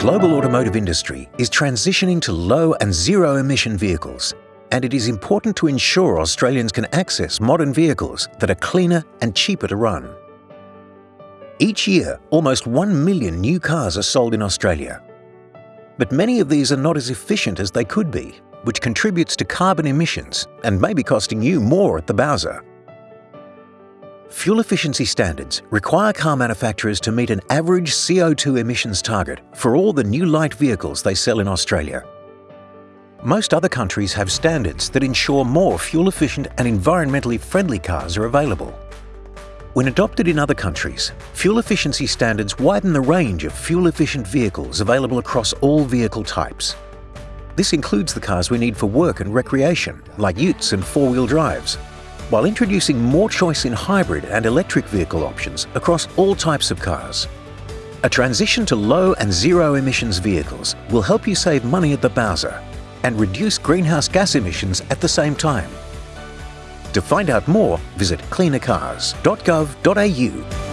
global automotive industry is transitioning to low and zero emission vehicles, and it is important to ensure Australians can access modern vehicles that are cleaner and cheaper to run. Each year, almost 1 million new cars are sold in Australia. But many of these are not as efficient as they could be, which contributes to carbon emissions and may be costing you more at the Bowser. Fuel efficiency standards require car manufacturers to meet an average CO2 emissions target for all the new light vehicles they sell in Australia. Most other countries have standards that ensure more fuel-efficient and environmentally friendly cars are available. When adopted in other countries, fuel efficiency standards widen the range of fuel-efficient vehicles available across all vehicle types. This includes the cars we need for work and recreation, like utes and four-wheel drives, while introducing more choice in hybrid and electric vehicle options across all types of cars. A transition to low and zero emissions vehicles will help you save money at the Bowser and reduce greenhouse gas emissions at the same time. To find out more, visit cleanercars.gov.au